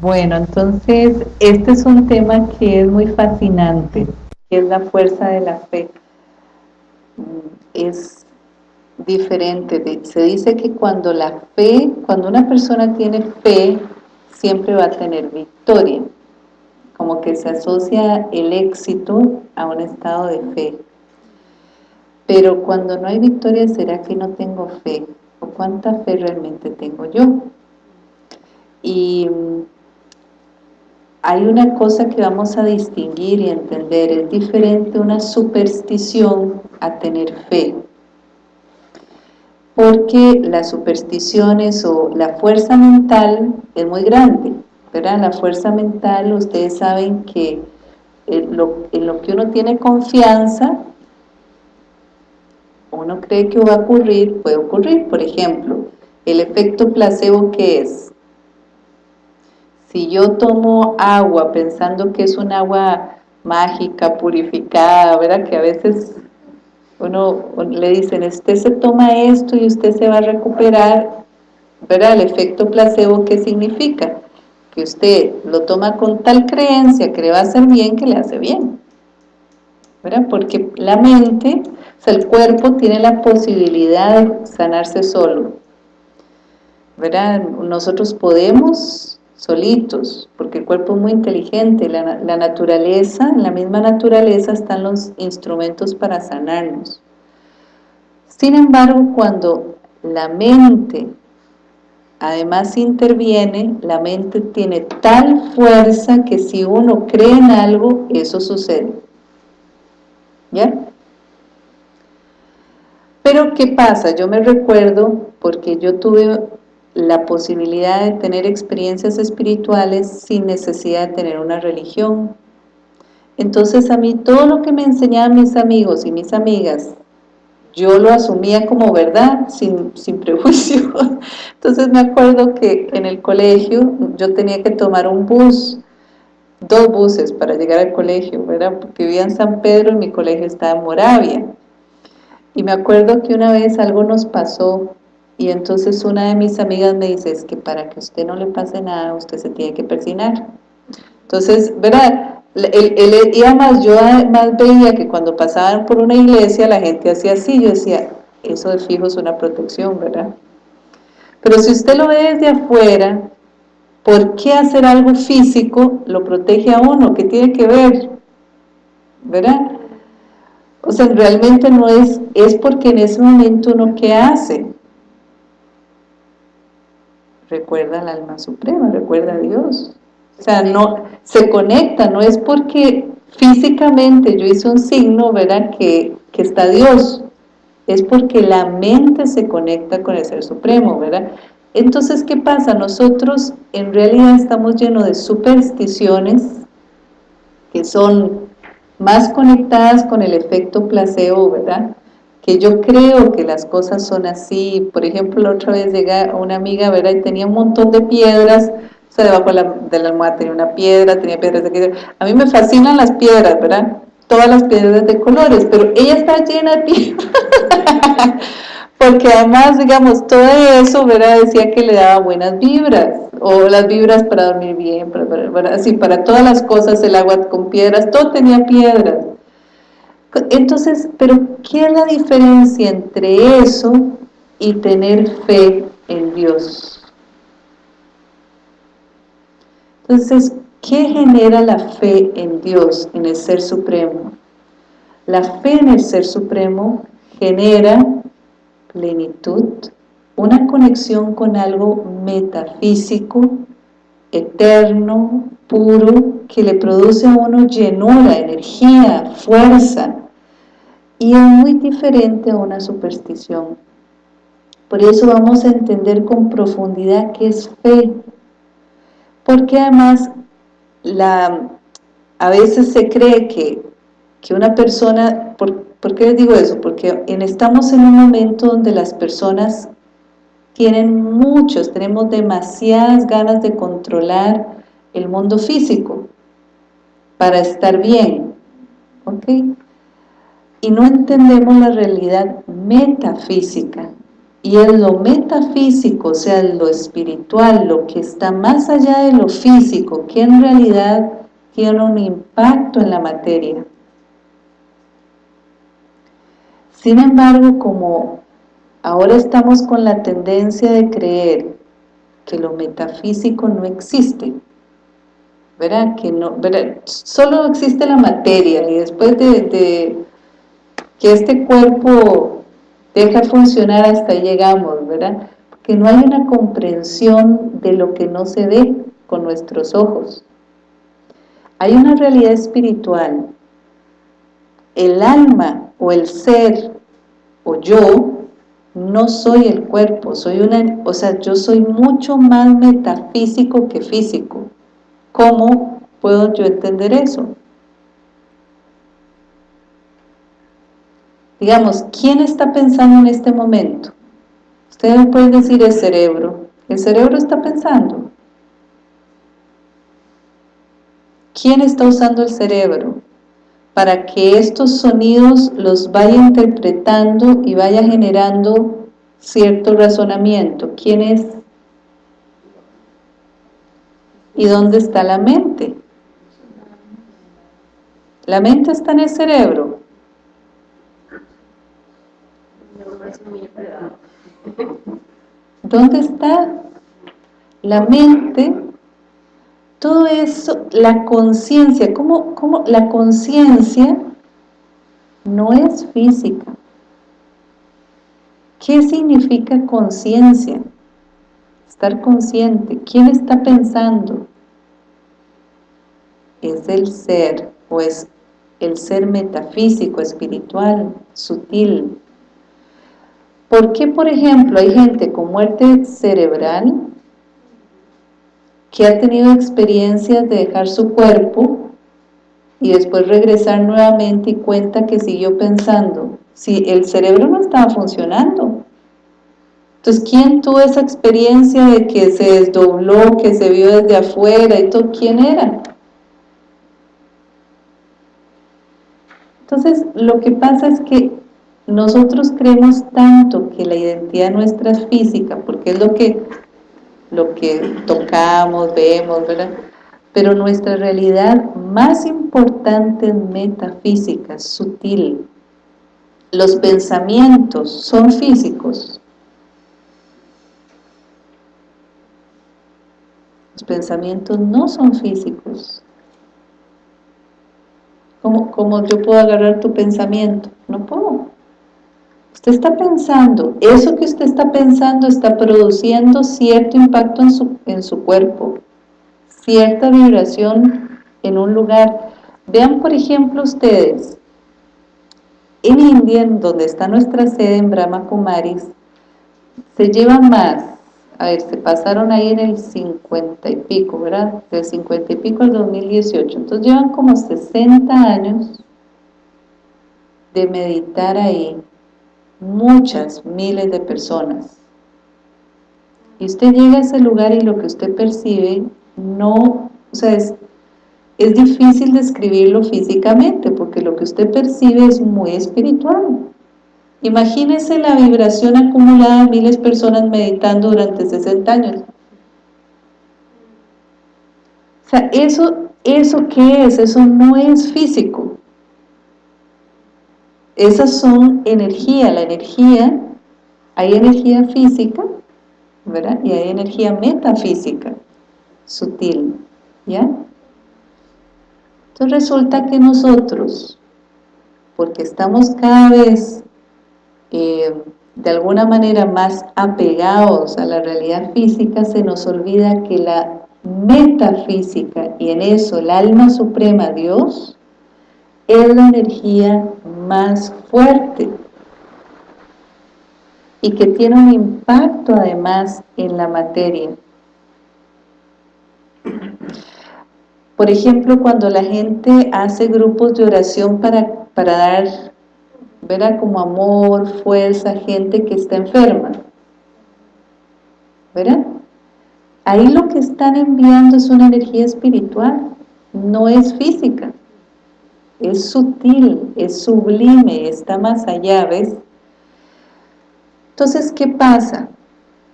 Bueno, entonces este es un tema que es muy fascinante, que es la fuerza de la fe. Es diferente, se dice que cuando la fe, cuando una persona tiene fe, siempre va a tener victoria, como que se asocia el éxito a un estado de fe. Pero cuando no hay victoria, ¿será que no tengo fe? ¿O cuánta fe realmente tengo yo? Y hay una cosa que vamos a distinguir y entender, es diferente una superstición a tener fe. Porque las supersticiones o la fuerza mental es muy grande, ¿verdad? La fuerza mental, ustedes saben que en lo, en lo que uno tiene confianza, uno cree que va a ocurrir, puede ocurrir. Por ejemplo, el efecto placebo, ¿qué es? Si yo tomo agua pensando que es un agua mágica, purificada, ¿verdad? Que a veces uno le dicen, usted se toma esto y usted se va a recuperar, ¿verdad? El efecto placebo, ¿qué significa? Que usted lo toma con tal creencia que le va a hacer bien, que le hace bien, ¿verdad? Porque la mente, o sea, el cuerpo tiene la posibilidad de sanarse solo, ¿verdad? Nosotros podemos solitos, porque el cuerpo es muy inteligente, la, la naturaleza, en la misma naturaleza están los instrumentos para sanarnos. Sin embargo, cuando la mente además interviene, la mente tiene tal fuerza que si uno cree en algo, eso sucede. ¿Ya? Pero ¿qué pasa? Yo me recuerdo, porque yo tuve la posibilidad de tener experiencias espirituales sin necesidad de tener una religión. Entonces a mí todo lo que me enseñaban mis amigos y mis amigas, yo lo asumía como verdad, sin, sin prejuicio. Entonces me acuerdo que en el colegio yo tenía que tomar un bus, dos buses para llegar al colegio, ¿verdad? Porque vivía en San Pedro y mi colegio estaba en Moravia. Y me acuerdo que una vez algo nos pasó y entonces una de mis amigas me dice, es que para que usted no le pase nada, usted se tiene que persinar. Entonces, ¿verdad? y además yo además veía que cuando pasaban por una iglesia la gente hacía así, yo decía, eso de fijo es una protección, ¿verdad? Pero si usted lo ve desde afuera, ¿por qué hacer algo físico lo protege a uno? ¿Qué tiene que ver? ¿Verdad? O sea, realmente no es, es porque en ese momento uno ¿qué hace? Recuerda al alma suprema, recuerda a Dios. O sea, no se conecta, no es porque físicamente yo hice un signo, ¿verdad? Que, que está Dios, es porque la mente se conecta con el Ser Supremo, ¿verdad? Entonces, ¿qué pasa? Nosotros en realidad estamos llenos de supersticiones que son más conectadas con el efecto placebo, ¿verdad? Que yo creo que las cosas son así. Por ejemplo, la otra vez llega una amiga, ¿verdad? Y tenía un montón de piedras, o sea, debajo de la, de la almohada tenía una piedra, tenía piedras de aquí. A mí me fascinan las piedras, ¿verdad? Todas las piedras de colores, pero ella está llena de piedras. Porque además, digamos, todo eso, ¿verdad? Decía que le daba buenas vibras, o las vibras para dormir bien, para, para, así, para todas las cosas, el agua con piedras, todo tenía piedras. Entonces, ¿pero qué es la diferencia entre eso y tener fe en Dios? Entonces, ¿qué genera la fe en Dios, en el Ser Supremo? La fe en el Ser Supremo genera plenitud, una conexión con algo metafísico, eterno, puro, que le produce a uno llenura, energía, fuerza, y es muy diferente a una superstición. Por eso vamos a entender con profundidad qué es fe, porque además la, a veces se cree que, que una persona, ¿por, ¿por qué les digo eso? Porque en, estamos en un momento donde las personas tienen muchos, tenemos demasiadas ganas de controlar el mundo físico para estar bien, ¿ok? Y no entendemos la realidad metafísica, y es lo metafísico, o sea, lo espiritual, lo que está más allá de lo físico, que en realidad tiene un impacto en la materia. Sin embargo, como ahora estamos con la tendencia de creer que lo metafísico no existe, ¿verdad? Que no, solo existe la materia y después de que este cuerpo deja funcionar hasta llegamos, ¿verdad? Porque no hay una comprensión de lo que no se ve con nuestros ojos. Hay una realidad espiritual. El alma o el ser o yo no soy el cuerpo, soy una, o sea, yo soy mucho más metafísico que físico. ¿Cómo puedo yo entender eso? Digamos, ¿quién está pensando en este momento? Ustedes pueden decir el cerebro. El cerebro está pensando. ¿Quién está usando el cerebro? Para que estos sonidos los vaya interpretando y vaya generando cierto razonamiento. ¿Quién es? ¿Y dónde está la mente? La mente está en el cerebro. ¿Dónde está la mente? Todo eso, la conciencia, ¿cómo, ¿cómo, la conciencia no es física? ¿Qué significa conciencia? Estar consciente. ¿Quién está pensando? Es el ser, o es el ser metafísico, espiritual, sutil, ¿Por qué, por ejemplo, hay gente con muerte cerebral que ha tenido experiencias de dejar su cuerpo y después regresar nuevamente y cuenta que siguió pensando? Si el cerebro no estaba funcionando. Entonces, ¿quién tuvo esa experiencia de que se desdobló, que se vio desde afuera y todo? ¿Quién era? Entonces, lo que pasa es que nosotros creemos tanto que la identidad nuestra es física, porque es lo que, lo que tocamos, vemos, ¿verdad? Pero nuestra realidad más importante metafísica, sutil. Los pensamientos son físicos. Los pensamientos no son físicos. ¿Cómo, ¿Cómo yo puedo agarrar tu pensamiento? No puedo. Está pensando, eso que usted está pensando está produciendo cierto impacto en su, en su cuerpo, cierta vibración en un lugar. Vean, por ejemplo, ustedes, en India, donde está nuestra sede en Brahma Kumaris, se llevan más, a ver, se pasaron ahí en el 50 y pico, ¿verdad? Del 50 y pico al 2018, entonces llevan como 60 años de meditar ahí, muchas, miles de personas. Y usted llega a ese lugar y lo que usted percibe no, o sea, es, es difícil describirlo físicamente porque lo que usted percibe es muy espiritual. Imagínese la vibración acumulada de miles de personas meditando durante 60 años. O sea, eso, ¿eso qué es? Eso no es físico. Esas son energía, la energía, hay energía física, ¿verdad? Y hay energía metafísica, sutil, ¿ya? Entonces resulta que nosotros, porque estamos cada vez eh, de alguna manera más apegados a la realidad física, se nos olvida que la metafísica, y en eso el alma suprema, Dios, es la energía más fuerte y que tiene un impacto además en la materia. Por ejemplo, cuando la gente hace grupos de oración para, para dar, ¿verdad? Como amor, fuerza, gente que está enferma. ¿Verdad? Ahí lo que están enviando es una energía espiritual, no es física es sutil, es sublime, está más allá, ¿ves? Entonces, ¿qué pasa?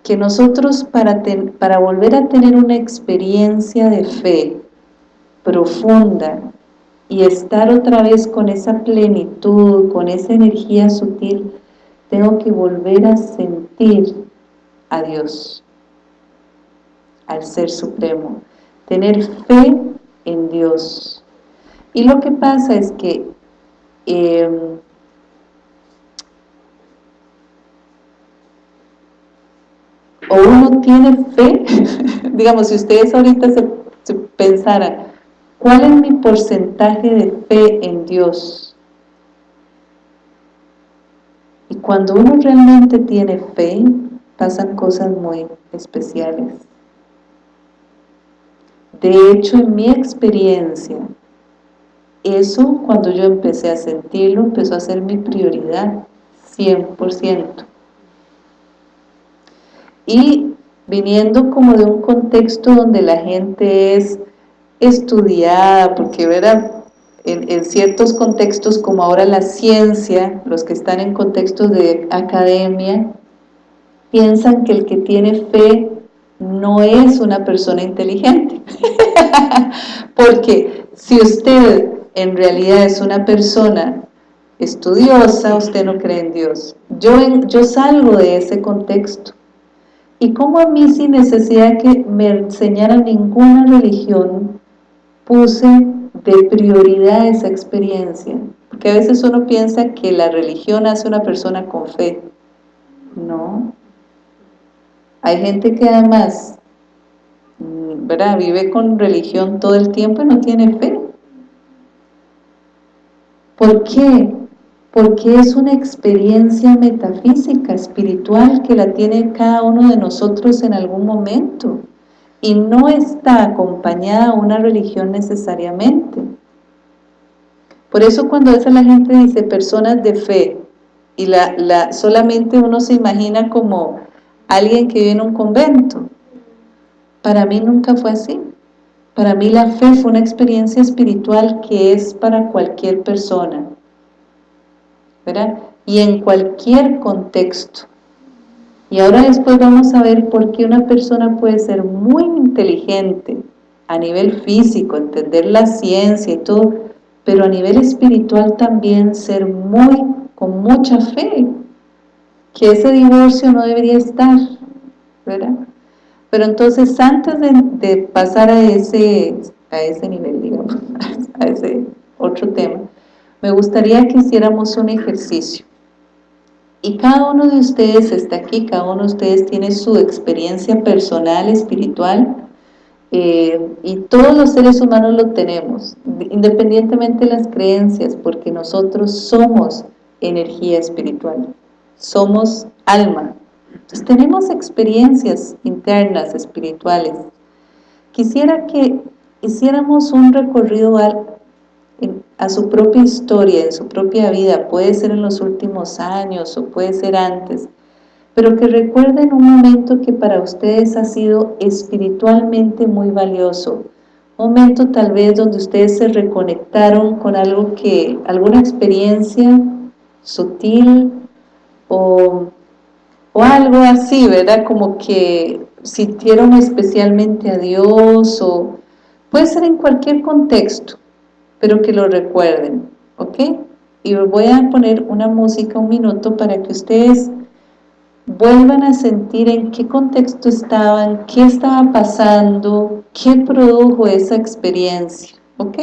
Que nosotros para, para volver a tener una experiencia de fe profunda y estar otra vez con esa plenitud, con esa energía sutil, tengo que volver a sentir a Dios, al Ser Supremo, tener fe en Dios. Y lo que pasa es que em, o uno tiene fe, digamos, si ustedes ahorita se, se pensaran, ¿cuál es mi porcentaje de fe en Dios? Y cuando uno realmente tiene fe, pasan cosas muy especiales. De hecho, en mi experiencia, eso cuando yo empecé a sentirlo, empezó a ser mi prioridad, 100%. Y viniendo como de un contexto donde la gente es estudiada, porque ¿verdad? En, en, ciertos contextos como ahora la ciencia, los que están en contextos de academia, piensan que el que tiene fe no es una persona inteligente. porque si usted en realidad es una persona estudiosa, usted no cree en Dios. Yo, yo salgo de ese contexto. Y como a mí sin necesidad que me enseñara ninguna religión, puse de prioridad esa experiencia. Porque a veces uno piensa que la religión hace una persona con fe. No. Hay gente que además, ¿verdad? Vive con religión todo el tiempo y no tiene fe. ¿Por qué? Porque es una experiencia metafísica, espiritual, que la tiene cada uno de nosotros en algún momento y no está acompañada una religión necesariamente. Por eso cuando a la gente dice personas de fe y la, la, solamente uno se imagina como alguien que vive en un convento. Para mí nunca fue así. Para mí la fe fue una experiencia espiritual que es para cualquier persona. ¿Verdad? Y en cualquier contexto. Y ahora después vamos a ver por qué una persona puede ser muy inteligente a nivel físico, entender la ciencia y todo, pero a nivel espiritual también ser muy, con mucha fe, que ese divorcio no debería estar, ¿verdad? Pero entonces antes de, pasar a ese, a ese nivel, digamos, a ese otro tema, me gustaría que hiciéramos un ejercicio. Y cada uno de ustedes está aquí, cada uno de ustedes tiene su experiencia personal, espiritual, eh, y todos los seres humanos lo tenemos, independientemente de las creencias, porque nosotros somos energía espiritual, somos alma. Entonces tenemos experiencias internas, espirituales. Quisiera que hiciéramos un recorrido a su propia historia, en su propia vida, puede ser en los últimos años o puede ser antes, pero que recuerden un momento que para ustedes ha sido espiritualmente muy valioso, momento tal vez donde ustedes se reconectaron con algo que, alguna experiencia sutil o, o algo así, ¿verdad? Como que sintieron especialmente a Dios o puede ser en cualquier contexto, pero que lo recuerden, ¿ok? Y voy a poner una música un minuto para que ustedes vuelvan a sentir en qué contexto estaban, qué estaba pasando, qué produjo esa experiencia, ¿ok?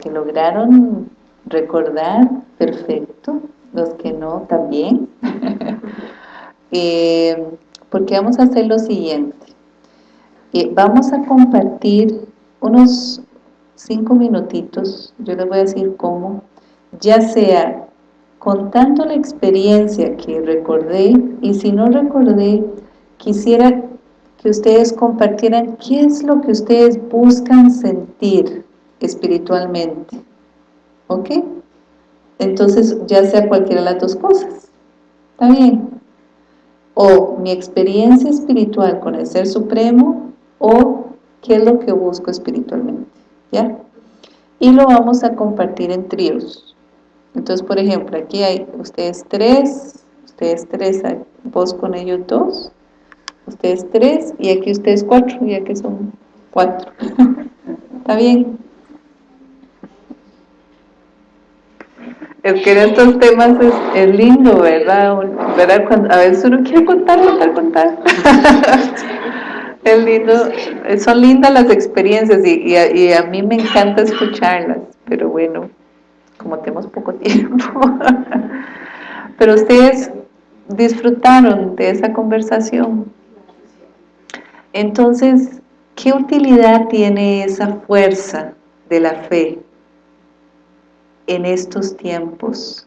Que lograron recordar, perfecto. Los que no, también. Eh, porque vamos a hacer lo siguiente. Eh, vamos a compartir unos cinco minutitos, yo les voy a decir cómo, ya sea contando la experiencia que recordé, y si no recordé, quisiera que ustedes compartieran qué es lo que ustedes buscan sentir espiritualmente. ¿Ok? Entonces, ya sea cualquiera de las dos cosas. ¿Está bien? O mi experiencia espiritual con el Ser Supremo, o qué es lo que busco espiritualmente. ¿Ya? Y lo vamos a compartir en tríos. Entonces, por ejemplo, aquí hay ustedes tres, ustedes tres, vos con ellos dos, ustedes tres, y aquí ustedes cuatro, ya que son cuatro. ¿Está bien? Es que estos temas es, lindo, ¿verdad? ¿verdad? A veces uno quiere contar, contar, contar. es lindo, son lindas las experiencias y, y, a, mí me encanta escucharlas, pero bueno, como tenemos poco tiempo. pero ustedes disfrutaron de esa conversación. Entonces, ¿qué utilidad tiene esa fuerza de la fe? En estos tiempos,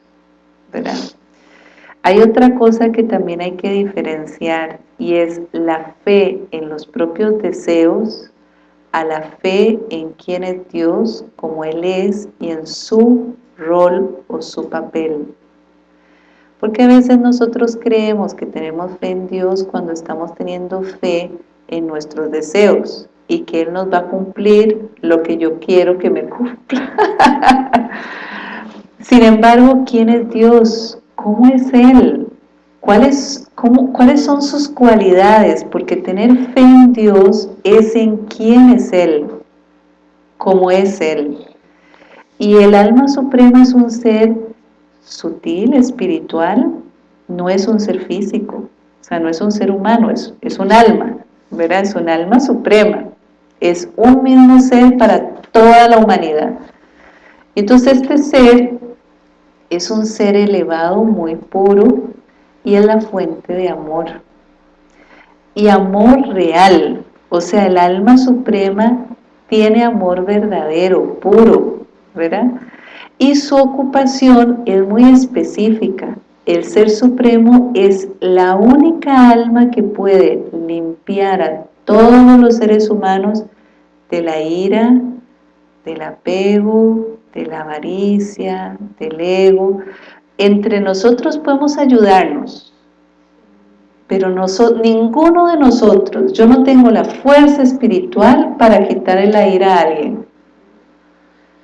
¿verdad? Hay otra cosa que también hay que diferenciar y es la fe en los propios deseos a la fe en quién es Dios, como Él es y en su rol o su papel. Porque a veces nosotros creemos que tenemos fe en Dios cuando estamos teniendo fe en nuestros deseos y que Él nos va a cumplir lo que yo quiero que me cumpla. Sin embargo, ¿quién es Dios? ¿Cómo es Él? ¿Cuáles, cómo, ¿Cuáles son sus cualidades? Porque tener fe en Dios es en quién es Él, cómo es Él. Y el alma suprema es un ser sutil, espiritual, no es un ser físico, o sea, no es un ser humano, es, es un alma, ¿verdad? Es un alma suprema, es un mismo ser para toda la humanidad. Entonces este ser es un ser elevado, muy puro, y es la fuente de amor. Y amor real, o sea, el alma suprema tiene amor verdadero, puro, ¿verdad? Y su ocupación es muy específica. El Ser Supremo es la única alma que puede limpiar a todos los seres humanos de la ira, del apego, de la avaricia, del ego. Entre nosotros podemos ayudarnos, pero ninguno de nosotros, yo no tengo la fuerza espiritual para quitarle la ira a alguien.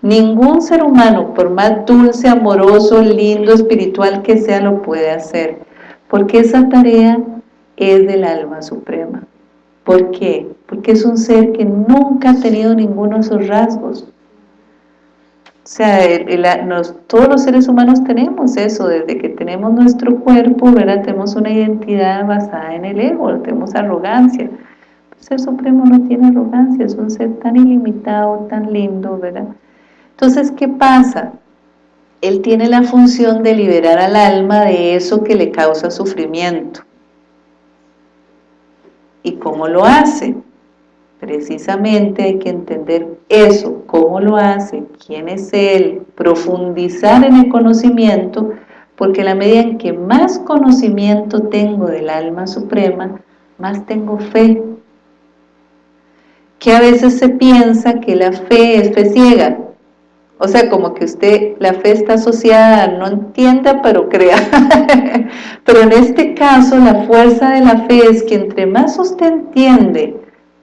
Ningún ser humano, por más dulce, amoroso, lindo, espiritual que sea, lo puede hacer, porque esa tarea es del alma suprema. ¿Por qué? Porque es un ser que nunca ha tenido ninguno de esos rasgos. O sea, todos los seres humanos tenemos eso, desde que tenemos nuestro cuerpo, ¿verdad? Tenemos una identidad basada en el ego, tenemos arrogancia. El ser supremo no tiene arrogancia, es un ser tan ilimitado, tan lindo, ¿verdad? Entonces, ¿qué pasa? Él tiene la función de liberar al alma de eso que le causa sufrimiento. ¿Y cómo lo hace? Precisamente hay que entender eso, cómo lo hace, quién es Él, profundizar en el conocimiento, porque la medida en que más conocimiento tengo del alma suprema, más tengo fe. Que a veces se piensa que la fe es fe ciega, o sea, como que usted, la fe está asociada, no entienda, pero crea. pero en este caso, la fuerza de la fe es que entre más usted entiende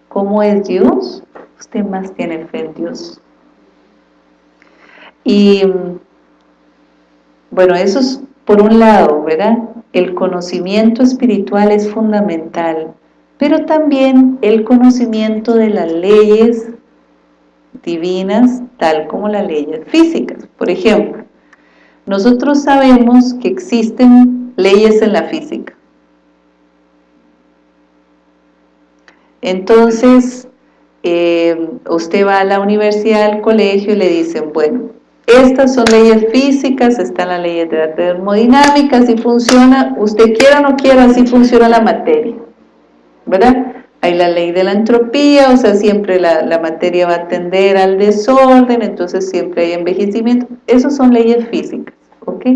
cómo es Dios, usted más tiene fe en Dios. Y bueno, eso es por un lado, ¿verdad? El conocimiento espiritual es fundamental, pero también el conocimiento de las leyes divinas, tal como las leyes físicas. Por ejemplo, nosotros sabemos que existen leyes en la física. Entonces, eh, usted va a la universidad, al colegio y le dicen, bueno, estas son leyes físicas, están las leyes de la termodinámica, si funciona, usted quiera o no quiera, así funciona la materia, ¿verdad? Hay la ley de la entropía, o sea, siempre la, la materia va a tender al desorden, entonces siempre hay envejecimiento. Esas son leyes físicas, ¿ok?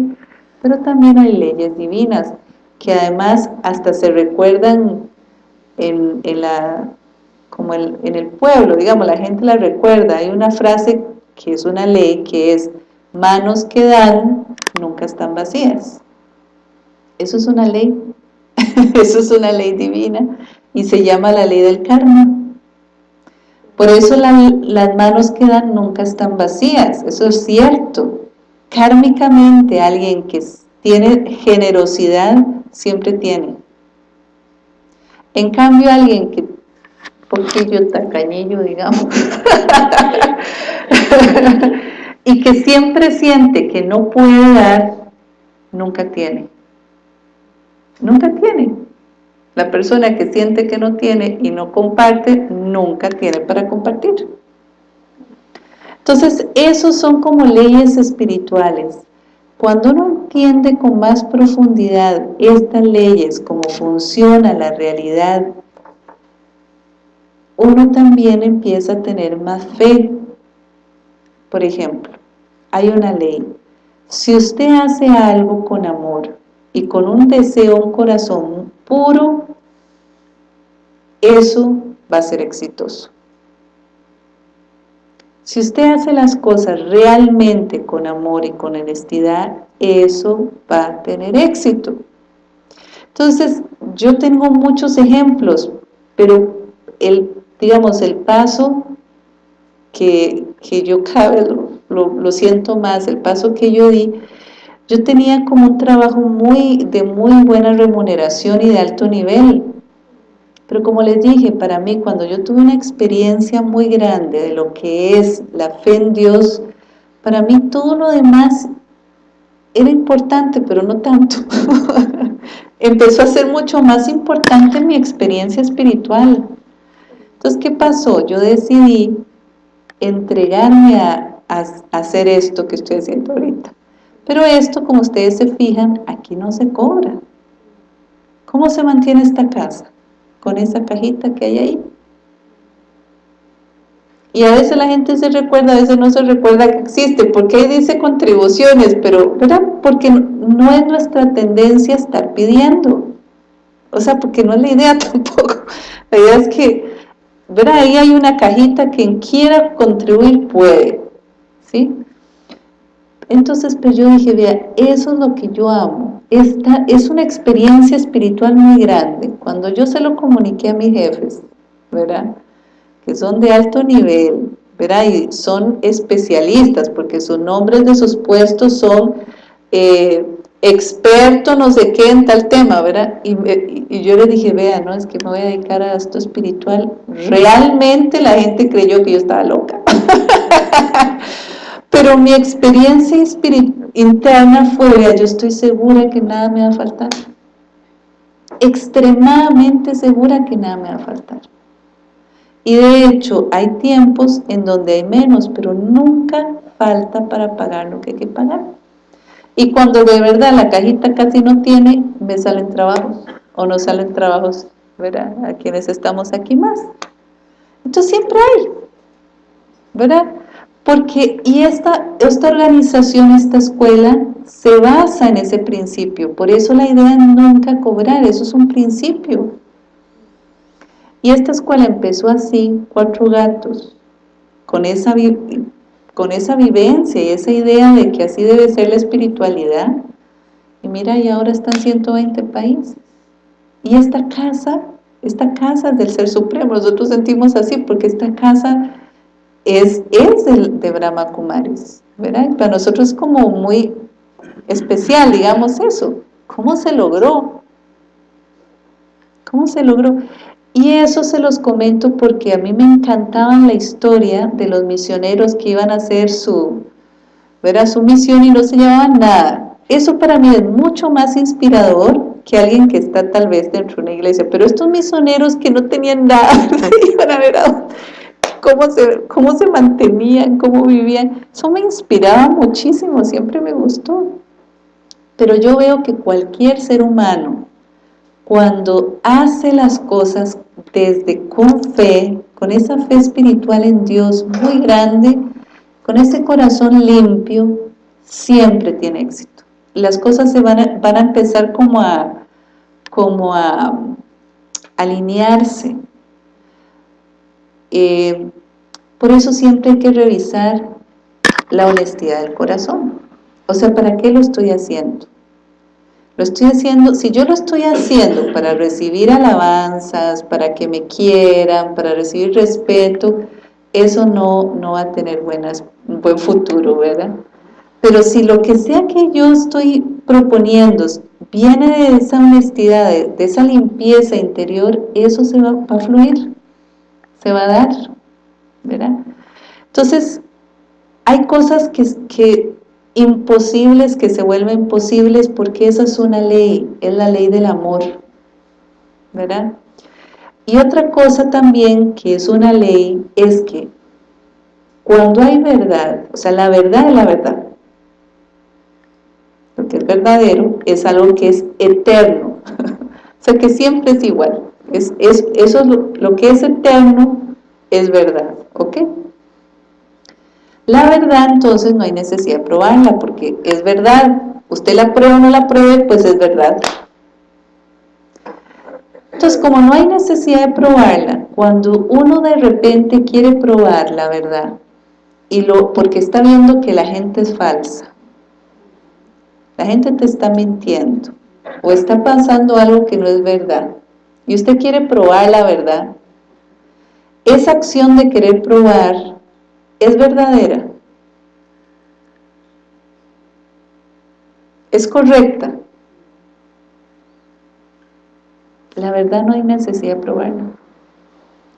Pero también hay leyes divinas, que además hasta se recuerdan en, en la, como en, el pueblo, digamos, la gente la recuerda. Hay una frase que es una ley que es manos que dan nunca están vacías. Eso es una ley, eso es una ley divina y se llama la ley del karma. Por eso las manos que dan nunca están vacías, eso es cierto. Kármicamente alguien que tiene generosidad siempre tiene. En cambio alguien que poquillo tacañillo, digamos, y que siempre siente que no puede dar, nunca tiene. Nunca tiene. La persona que siente que no tiene y no comparte, nunca tiene para compartir. Entonces, esos son como leyes espirituales. Cuando uno entiende con más profundidad estas leyes, cómo funciona la realidad uno también empieza a tener más fe. Por ejemplo, hay una ley. Si usted hace algo con amor y con un deseo, un corazón puro, eso va a ser exitoso. Si usted hace las cosas realmente con amor y con honestidad, eso va a tener éxito. Entonces, yo tengo muchos ejemplos, pero el digamos, el paso que, yo cada lo, siento más, el paso que yo di, yo tenía como un trabajo muy de muy buena remuneración y de alto nivel, pero como les dije, para mí cuando yo tuve una experiencia muy grande de lo que es la fe en Dios, para mí todo lo demás era importante, pero no tanto. Empezó a ser mucho más importante mi experiencia espiritual. Entonces, ¿qué pasó? Yo decidí entregarme a, hacer esto que estoy haciendo ahorita. Pero esto, como ustedes se fijan, aquí no se cobra. ¿Cómo se mantiene esta casa? Con esa cajita que hay ahí. Y a veces la gente se recuerda, a veces no se recuerda que existe, porque ahí dice contribuciones, pero, ¿verdad? Porque no es nuestra tendencia estar pidiendo. O sea, porque no es la idea tampoco. La idea es que ¿verdad? Ahí hay una cajita, quien quiera contribuir puede, ¿sí? Entonces, pues yo dije, vea, eso es lo que yo amo. Esta es una experiencia espiritual muy grande. Cuando yo se lo comuniqué a mis jefes, ¿verdad? Que son de alto nivel, ¿verdad? Y son especialistas, porque sus nombres de sus puestos son eh, experto no sé qué en tal tema, ¿verdad? Y, yo le dije, vea, no, es que me voy a dedicar a esto espiritual. Realmente la gente creyó que yo estaba loca. Pero mi experiencia interna fue, vea, yo estoy segura que nada me va a faltar. Extremadamente segura que nada me va a faltar. Y de hecho, hay tiempos en donde hay menos, pero nunca falta para pagar lo que hay que pagar. Y cuando de verdad la cajita casi no tiene, me salen trabajos o no salen trabajos, ¿verdad? A quienes estamos aquí más. Entonces siempre hay, ¿verdad? Porque, y esta, esta organización, esta escuela, se basa en ese principio. Por eso la idea es nunca cobrar, eso es un principio. Y esta escuela empezó así, cuatro gatos, con esa con esa vivencia y esa idea de que así debe ser la espiritualidad. Y mira, y ahora están 120 países. Y esta casa, esta casa del Ser Supremo, nosotros sentimos así porque esta casa es, es de Brahma Kumaris, ¿verdad? Para nosotros es como muy especial, digamos eso. ¿Cómo se logró? ¿Cómo se logró? Y eso se los comento porque a mí me encantaba la historia de los misioneros que iban a hacer su, su misión y no se llevaban nada. eso para mí es mucho más inspirador que alguien que está tal vez dentro de una iglesia, pero estos misioneros que no tenían nada, iban a ver cómo se, cómo se mantenían, cómo vivían, eso me inspiraba muchísimo, siempre me gustó. Pero yo veo que cualquier ser humano, cuando hace las cosas desde con fe, con esa fe espiritual en Dios muy grande, con ese corazón limpio, siempre tiene éxito. Las cosas se van a, empezar como a, como a alinearse. Eh, por eso siempre hay que revisar la honestidad del corazón. O sea, ¿para qué lo estoy haciendo? Lo estoy haciendo, si yo lo estoy haciendo para recibir alabanzas, para que me quieran, para recibir respeto, eso no, no va a tener buenas, un buen futuro, ¿verdad? Pero si lo que sea que yo estoy proponiendo viene de esa honestidad, de, esa limpieza interior, eso se va, a fluir, se va a dar, ¿verdad? Entonces, hay cosas que imposibles que se vuelven posibles porque esa es una ley, es la ley del amor, ¿verdad? Y otra cosa también que es una ley es que cuando hay verdad, o sea, la verdad es la verdad, lo que es verdadero es algo que es eterno, o sea, que siempre es igual, es, es eso es lo, lo que es eterno es verdad, ¿ok? La verdad entonces no hay necesidad de probarla porque es verdad. Usted la prueba o no la pruebe, pues es verdad. Entonces, como no hay necesidad de probarla, cuando uno de repente quiere probar la verdad, y lo porque está viendo que la gente es falsa, la gente te está mintiendo, o está pasando algo que no es verdad, y usted quiere probar la verdad, esa acción de querer probar es verdadera, es correcta. La verdad no hay necesidad de probarla.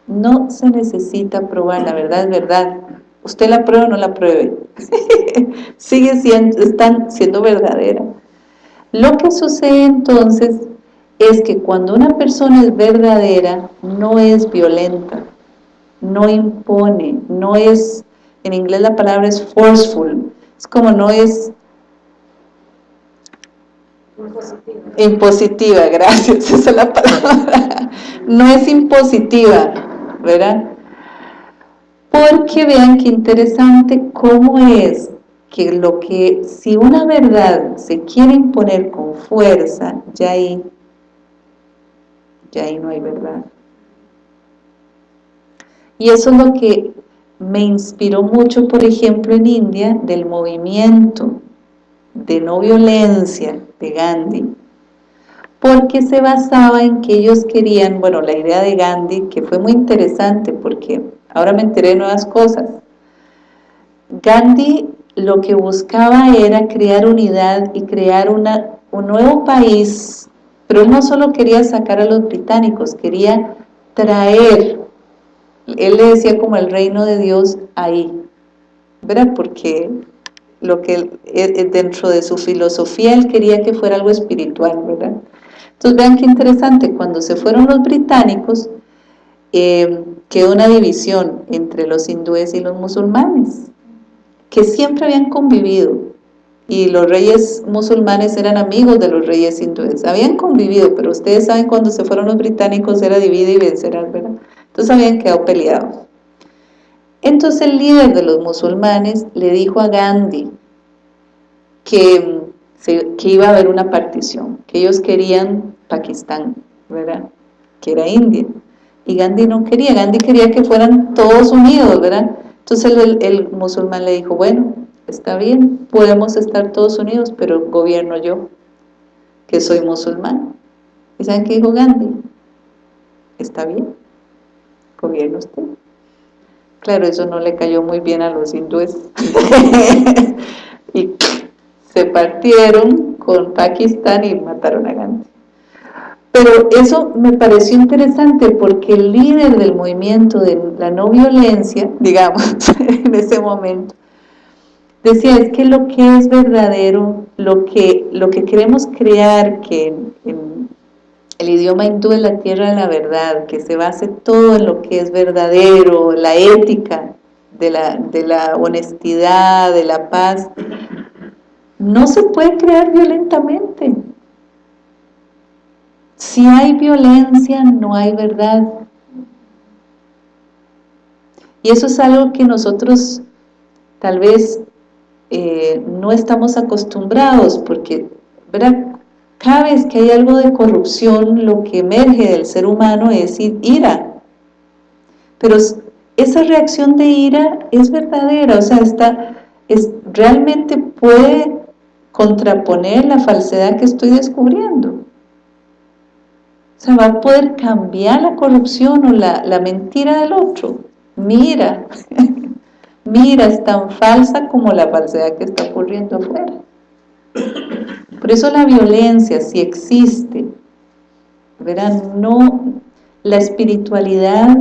No se necesita probar, la verdad es verdad. Usted la prueba o no la pruebe. Sigue siendo, están siendo verdadera. Lo que sucede entonces es que cuando una persona es verdadera, no es violenta, no impone, no es en inglés la palabra es forceful, es como no es impositiva. Impositiva, gracias, esa es la palabra. No es impositiva, ¿verdad? Porque vean qué interesante cómo es que lo que, si una verdad se quiere imponer con fuerza, ya ahí, ya ahí no hay verdad. Y eso es lo que me inspiró mucho, por ejemplo, en India, del movimiento de no violencia de Gandhi, porque se basaba en que ellos querían, bueno, la idea de Gandhi, que fue muy interesante porque ahora me enteré de nuevas cosas. Gandhi lo que buscaba era crear unidad y crear una, un nuevo país, pero no solo quería sacar a los británicos, quería traer él le decía como el reino de Dios ahí, ¿verdad? Porque lo que eh, eh, dentro de su filosofía él quería que fuera algo espiritual, ¿verdad? Entonces vean qué interesante, cuando se fueron los británicos, eh, quedó una división entre los hindúes y los musulmanes, que siempre habían convivido, y los reyes musulmanes eran amigos de los reyes hindúes, habían convivido, pero ustedes saben cuando se fueron los británicos era divide y vencerás, ¿verdad? Entonces habían quedado peleados. Entonces el líder de los musulmanes le dijo a Gandhi que, iba a haber una partición, que ellos querían Pakistán, ¿verdad? Que era India. Y Gandhi no quería, Gandhi quería que fueran todos unidos, ¿verdad? Entonces el, el musulmán le dijo, bueno, está bien, podemos estar todos unidos, pero gobierno yo, que soy musulmán. ¿Y saben qué dijo Gandhi? Está bien, gobierno usted. Claro, eso no le cayó muy bien a los hindúes. y se partieron con Pakistán y mataron a Gandhi. Pero eso me pareció interesante porque el líder del movimiento de la no violencia, digamos, en ese momento, decía, es que lo que es verdadero, lo que, lo que queremos crear, que en, el idioma hindú es la tierra de la verdad, que se base todo en lo que es verdadero, la ética de la, honestidad, de la paz, no se puede crear violentamente. Si hay violencia, no hay verdad. Y eso es algo que nosotros tal vez eh, no estamos acostumbrados, porque cada vez que hay algo de corrupción, lo que emerge del ser humano es ira. Pero esa reacción de ira es verdadera, o sea, está, es, realmente puede contraponer la falsedad que estoy descubriendo. O sea, va a poder cambiar la corrupción o la mentira del otro. Mira, mira, es tan falsa como la falsedad que está ocurriendo afuera. Por eso la violencia, si existe, verán, no, la espiritualidad,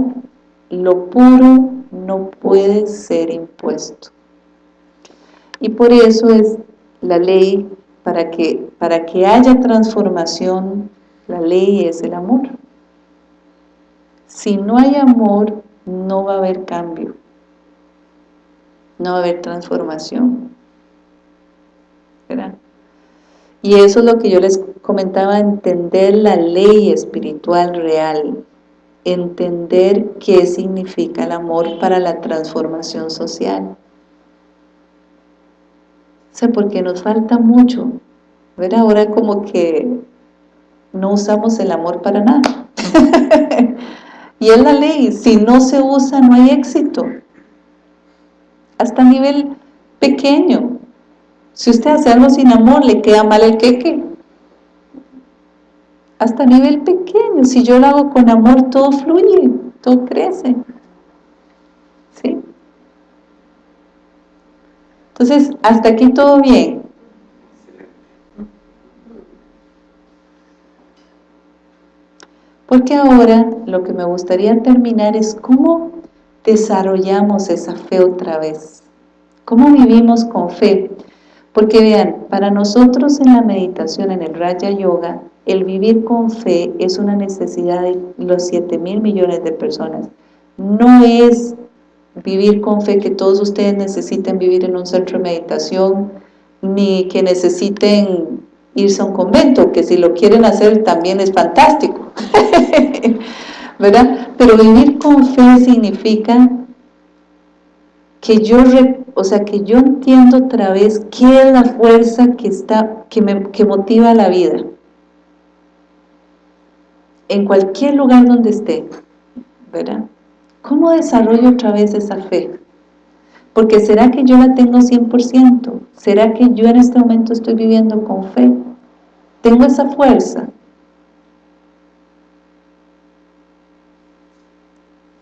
lo puro, no puede ser impuesto. Y por eso es la ley, para que, para que haya transformación, la ley es el amor. Si no hay amor, no va a haber cambio, no va a haber transformación. ¿verdad? Y eso es lo que yo les comentaba, entender la ley espiritual real, entender qué significa el amor para la transformación social. O sea, porque nos falta mucho. Ver ahora como que no usamos el amor para nada. y es la ley, si no se usa no hay éxito. Hasta a nivel pequeño. Si usted hace algo sin amor, le queda mal el queque. Hasta a nivel pequeño, si yo lo hago con amor, todo fluye, todo crece. ¿Sí? Entonces, hasta aquí todo bien. Porque ahora lo que me gustaría terminar es cómo desarrollamos esa fe otra vez. ¿Cómo vivimos con fe? Porque vean, para nosotros en la meditación, en el Raya Yoga, el vivir con fe es una necesidad de los 7 mil millones de personas. No es vivir con fe, que todos ustedes necesiten vivir en un centro de meditación, ni que necesiten irse a un convento, que si lo quieren hacer también es fantástico, ¿verdad? Pero vivir con fe significa que yo, o sea, que yo entiendo otra vez qué es la fuerza que, está, que, me, que motiva la vida, en cualquier lugar donde esté, ¿verdad? ¿Cómo desarrollo otra vez esa fe? Porque ¿será que yo la tengo 100%? ¿Será que yo en este momento estoy viviendo con fe? ¿Tengo esa fuerza?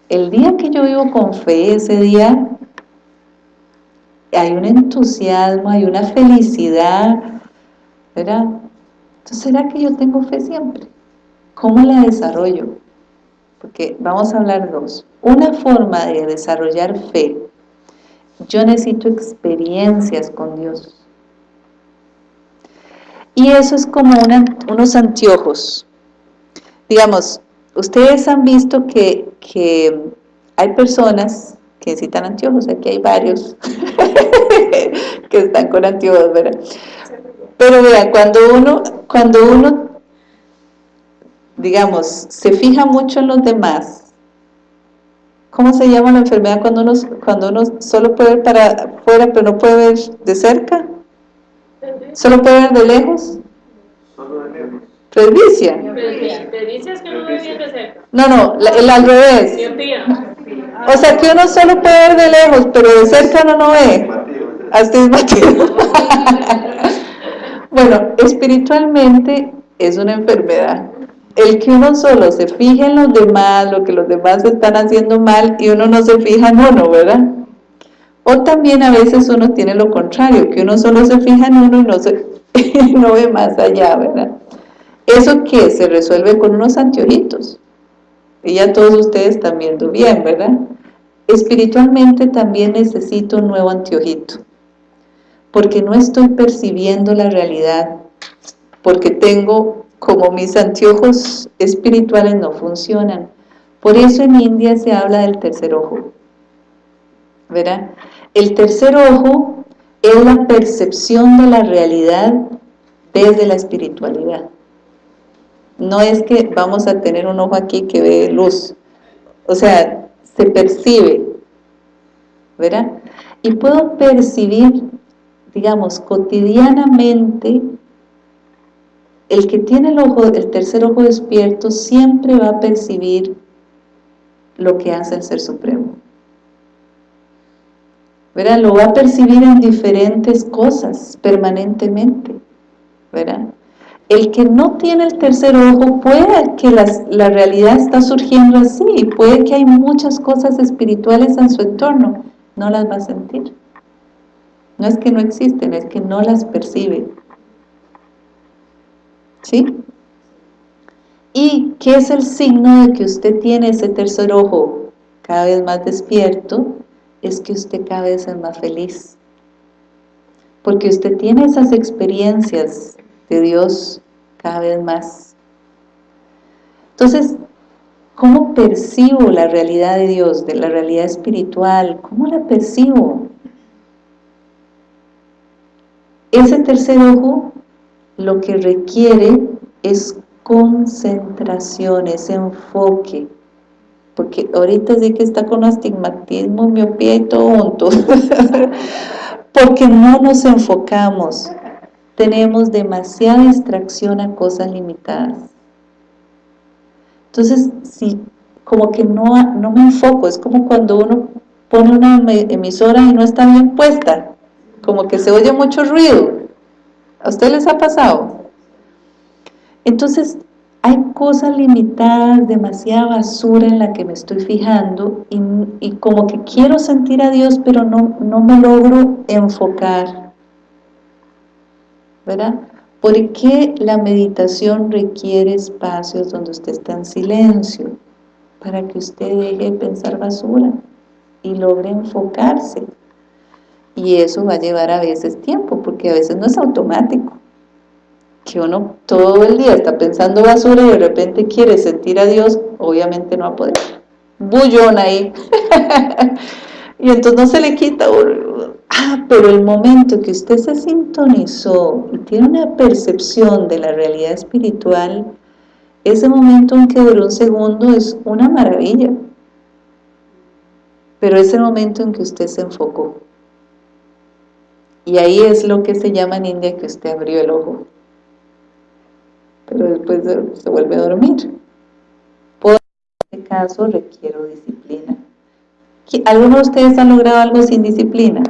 El día que yo vivo con fe, ese día hay un entusiasmo, hay una felicidad, ¿verdad? Entonces, ¿será que yo tengo fe siempre? ¿Cómo la desarrollo? Porque vamos a hablar dos. Una forma de desarrollar fe, yo necesito experiencias con Dios. Y eso es como unos anteojos. Digamos, ustedes han visto que, hay personas que necesitan anteojos, aquí hay varios que están con anteojos, ¿verdad? Pero vean, cuando uno, cuando uno, digamos, se fija mucho en los demás, ¿Cómo se llama la enfermedad cuando uno, cuando uno solo puede ver para afuera pero no puede ver de cerca? ¿Solo puede ver de lejos? Solo de lejos. Presbicia. Presbicia es que no ve bien de cerca. No, no, el al revés. O sea que uno solo puede ver de lejos, pero de cerca no lo ve. Astigmatismo. bueno, espiritualmente es una enfermedad el que uno solo se fije en los demás, lo que los demás están haciendo mal y uno no se fija en uno, ¿verdad? O también a veces uno tiene lo contrario, que uno solo se fija en uno y no, no ve más allá, ¿verdad? ¿Eso qué? Se resuelve con unos anteojitos. Y ya todos ustedes están viendo bien, ¿verdad? Espiritualmente también necesito un nuevo anteojito. porque no estoy percibiendo la realidad, porque tengo como mis anteojos espirituales no funcionan. Por eso en India se habla del tercer ojo. ¿Verdad? El tercer ojo es la percepción de la realidad desde la espiritualidad. No es que vamos a tener un ojo aquí que ve luz. O sea, se percibe. ¿Verdad? Y puedo percibir, digamos, cotidianamente el que tiene el ojo, el tercer ojo despierto siempre va a percibir lo que hace el Ser Supremo. ¿Verdad? Lo va a percibir en diferentes cosas permanentemente. ¿Verdad? El que no tiene el tercer ojo puede que la realidad está surgiendo así, puede que hay muchas cosas espirituales en su entorno, no las va a sentir. No es que no existen, es que no las percibe. ¿Sí? ¿Y qué es el signo de que usted tiene ese tercer ojo cada vez más despierto? Es que usted cada vez es más feliz. Porque usted tiene esas experiencias de Dios cada vez más. Entonces, ¿cómo percibo la realidad de Dios, de la realidad espiritual? ¿Cómo la percibo? Ese tercer ojo lo que requiere es concentración, es enfoque. Porque ahorita sí que está con astigmatismo, miopía y todo junto. Porque no nos enfocamos. Tenemos demasiada distracción a cosas limitadas. Entonces, si como que no, no me enfoco, es como cuando uno pone una emisora y no está bien puesta, como que se oye mucho ruido, ¿A ustedes les ha pasado? Entonces, hay cosas limitadas, demasiada basura en la que me estoy fijando y, como que quiero sentir a Dios, pero no, no me logro enfocar. ¿Verdad? ¿Por qué la meditación requiere espacios donde usted está en silencio? Para que usted deje de pensar basura y logre enfocarse y eso va a llevar a veces tiempo, porque a veces no es automático, que uno todo el día está pensando basura y de repente quiere sentir a Dios, obviamente no va a poder, bullón ahí, y entonces no se le quita, ah, pero el momento que usted se sintonizó y tiene una percepción de la realidad espiritual, ese momento aunque duró un segundo es una maravilla, pero ese momento en que usted se enfocó, y ahí es lo que se llama en India que usted abrió el ojo. Pero después se vuelve a dormir. Por este caso requiero disciplina. ¿Alguno de ustedes ha logrado algo sin disciplina?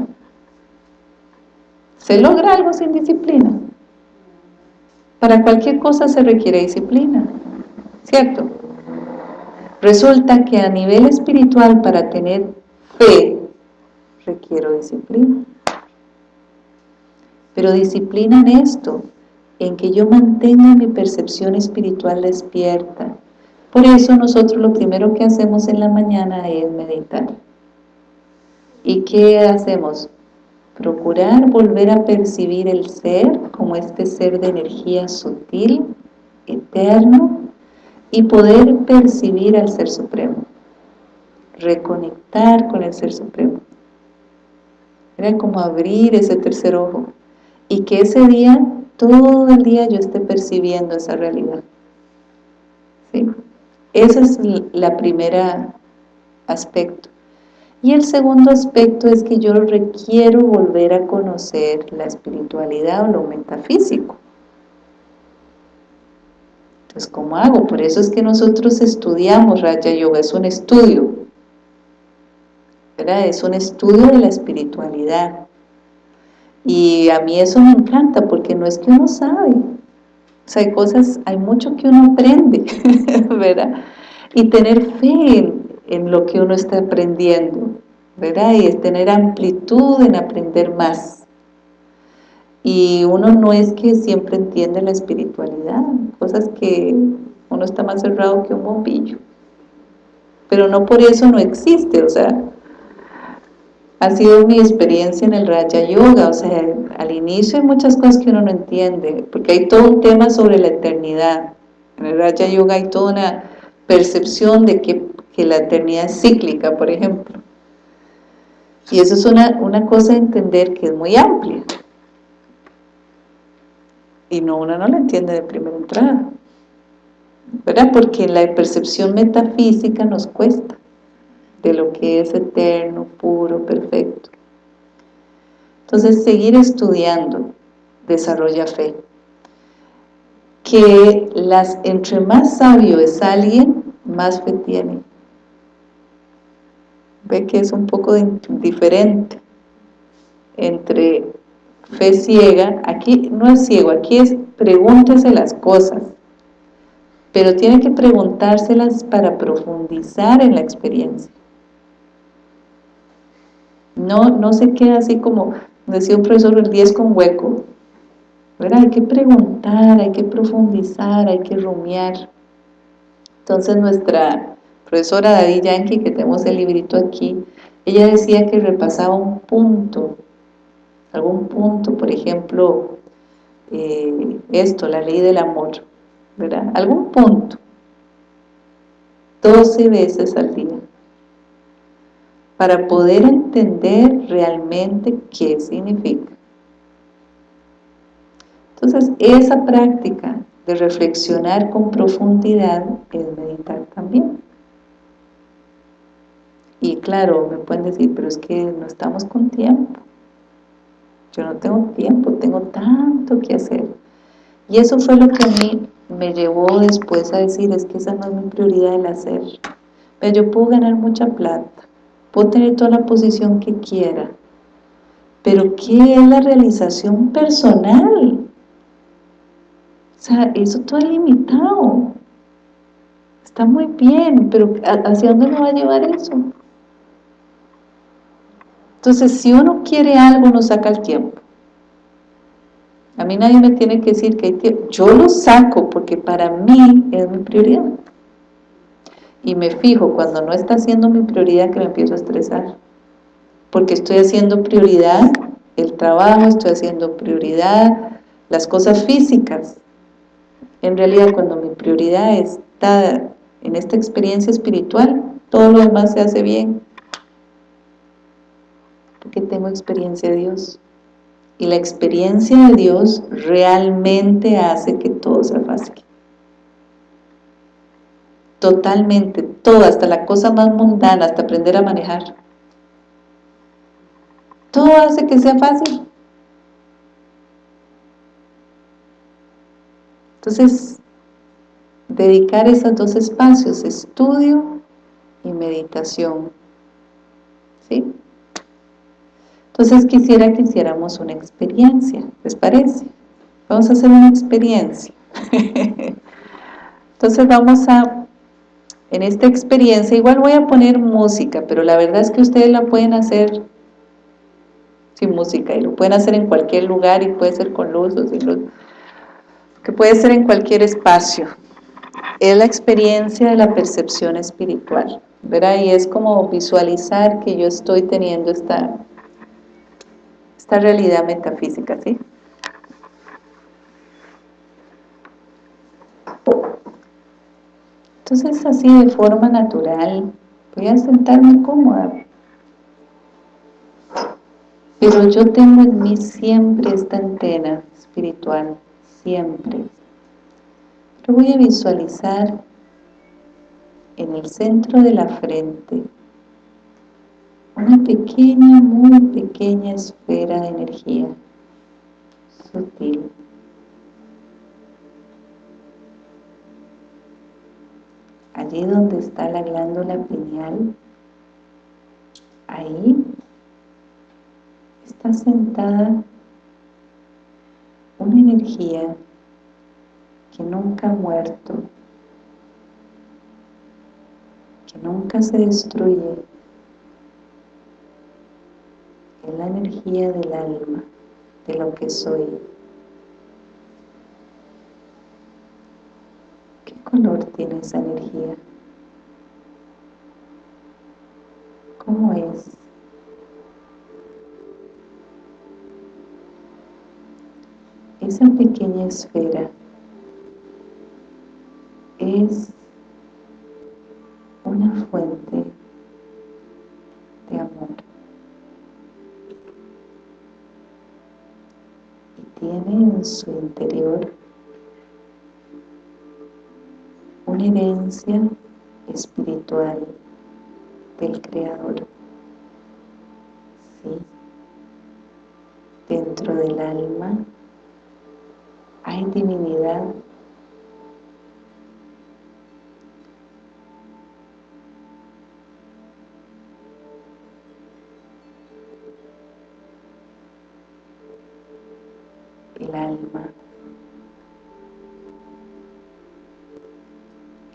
¿Se logra algo sin disciplina? Para cualquier cosa se requiere disciplina, ¿cierto? Resulta que a nivel espiritual para tener fe requiero disciplina pero disciplina en esto, en que yo mantenga mi percepción espiritual despierta. Por eso nosotros lo primero que hacemos en la mañana es meditar. ¿Y qué hacemos? Procurar volver a percibir el ser como este ser de energía sutil, eterno, y poder percibir al Ser Supremo. Reconectar con el Ser Supremo. Era como abrir ese tercer ojo y que ese día, todo el día yo esté percibiendo esa realidad. ¿Sí? Ese es el primera aspecto. Y el segundo aspecto es que yo requiero volver a conocer la espiritualidad o lo metafísico. Entonces, ¿cómo hago? Por eso es que nosotros estudiamos Raja Yoga, es un estudio. ¿verdad? Es un estudio de la espiritualidad. Y a mí eso me encanta porque no es que uno sabe, o sea, hay cosas, hay mucho que uno aprende, ¿verdad? Y tener fe en, lo que uno está aprendiendo, ¿verdad? Y es tener amplitud en aprender más. Y uno no es que siempre entiende la espiritualidad, cosas que uno está más cerrado que un bombillo. Pero no por eso no existe, o sea, ha sido mi experiencia en el Raja Yoga, o sea, al inicio hay muchas cosas que uno no entiende, porque hay todo un tema sobre la eternidad. En el Raja Yoga hay toda una percepción de que, que la eternidad es cíclica, por ejemplo. Y eso es una, una cosa de entender que es muy amplia. Y no, uno no la entiende de primera entrada. ¿Verdad? Porque la percepción metafísica nos cuesta de lo que es eterno, puro, perfecto. Entonces, seguir estudiando desarrolla fe. Que las, entre más sabio es alguien, más fe tiene. Ve que es un poco diferente entre fe ciega, aquí no es ciego, aquí es pregúntese las cosas, pero tiene que preguntárselas para profundizar en la experiencia. No, no se queda así como decía un profesor, el 10 con hueco. Hay que preguntar, hay que profundizar, hay que rumiar. Entonces nuestra profesora Daddy Yankee, que tenemos el librito aquí, ella decía que repasaba un punto, algún punto, por ejemplo, eh, esto, la ley del amor, ¿verdad? Algún punto, 12 veces al día para poder entender realmente qué significa. Entonces, esa práctica de reflexionar con profundidad es meditar también. Y claro, me pueden decir, pero es que no estamos con tiempo. Yo no tengo tiempo, tengo tanto que hacer. Y eso fue lo que a mí me llevó después a decir, es que esa no es mi prioridad el hacer. Pero yo puedo ganar mucha plata, puedo tener toda la posición que quiera, pero ¿qué es la realización personal? O sea, eso todo es limitado. Está muy bien, pero ¿hacia dónde me va a llevar eso? Entonces, si uno quiere algo, no saca el tiempo. A mí nadie me tiene que decir que hay tiempo. Yo lo saco porque para mí es mi prioridad y me fijo cuando no está siendo mi prioridad que me empiezo a estresar porque estoy haciendo prioridad el trabajo, estoy haciendo prioridad las cosas físicas en realidad cuando mi prioridad está en esta experiencia espiritual todo lo demás se hace bien porque tengo experiencia de Dios y la experiencia de Dios realmente hace que todo sea fácil totalmente, todo, hasta la cosa más mundana, hasta aprender a manejar. Todo hace que sea fácil. Entonces, dedicar esos dos espacios, estudio y meditación. ¿Sí? Entonces quisiera que hiciéramos una experiencia, ¿les parece? Vamos a hacer una experiencia. Entonces vamos a en esta experiencia, igual voy a poner música, pero la verdad es que ustedes la pueden hacer sin música y lo pueden hacer en cualquier lugar y puede ser con luz o sin luz, que puede ser en cualquier espacio. Es la experiencia de la percepción espiritual, ¿verdad? Y es como visualizar que yo estoy teniendo esta, esta realidad metafísica, ¿sí? Entonces así de forma natural, voy a sentarme cómoda. Pero yo tengo en mí siempre esta antena espiritual, siempre. Pero voy a visualizar en el centro de la frente una pequeña, muy pequeña esfera de energía sutil. allí donde está la glándula pineal, ahí está sentada una energía que nunca ha muerto, que nunca se destruye, de la energía del alma, de lo que soy. ¿Qué color tiene esa energía? ¿Cómo es? Esa pequeña esfera es una fuente de amor. Tiene en su interior una herencia espiritual del Creador. ¿Sí? Dentro del alma hay divinidad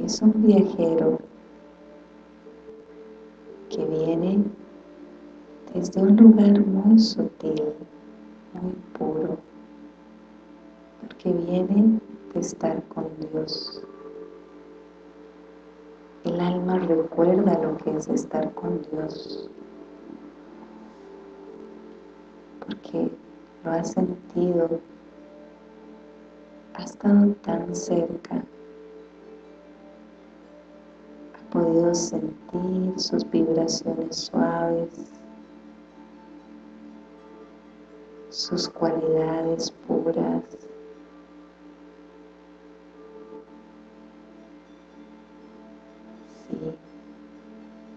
es un viajero que viene desde un lugar muy sutil, muy puro, porque viene de estar con Dios. El alma recuerda lo que es estar con Dios, porque lo ha sentido, ha estado tan cerca podido sentir sus vibraciones suaves, sus cualidades puras. Sí,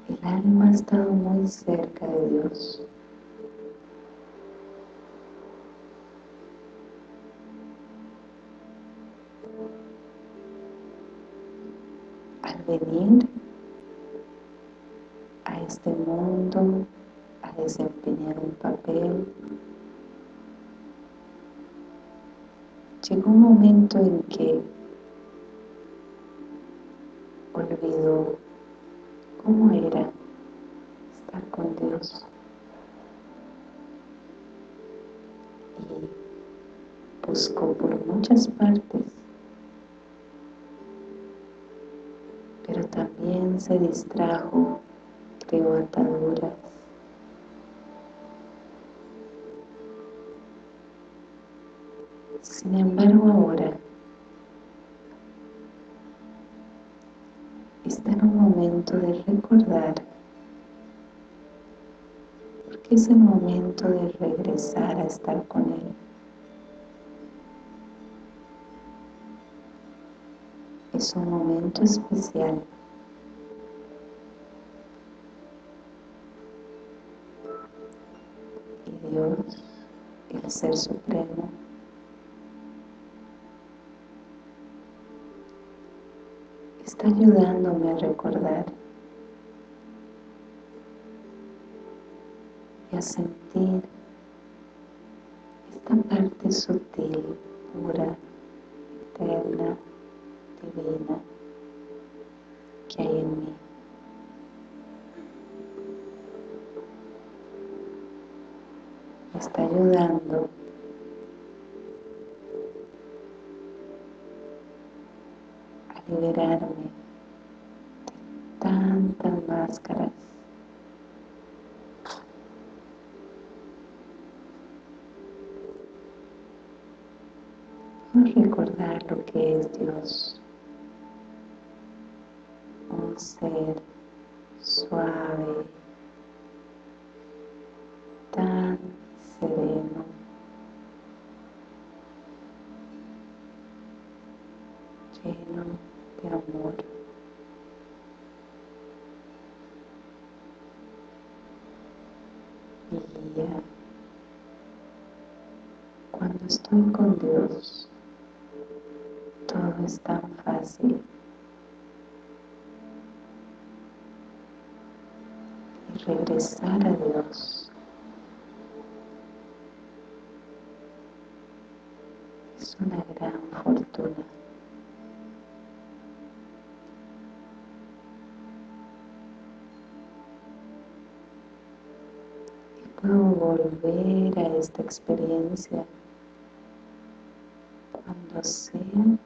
el alma ha estado muy cerca de Dios. Venir mundo a desempeñar un papel. Llegó un momento en que olvidó cómo era estar con Dios. Y buscó por muchas partes, pero también se distrajo ataduras. Sin embargo ahora está en un momento de recordar porque es el momento de regresar a estar con Él. Es un momento especial Ser Supremo, está ayudándome a recordar y a sentir esta parte sutil, pura, eterna, divina ayudando. A liberarme de tantas máscaras. A recordar lo que es Dios. Un ser suave volver a esta experiencia. Cuando sea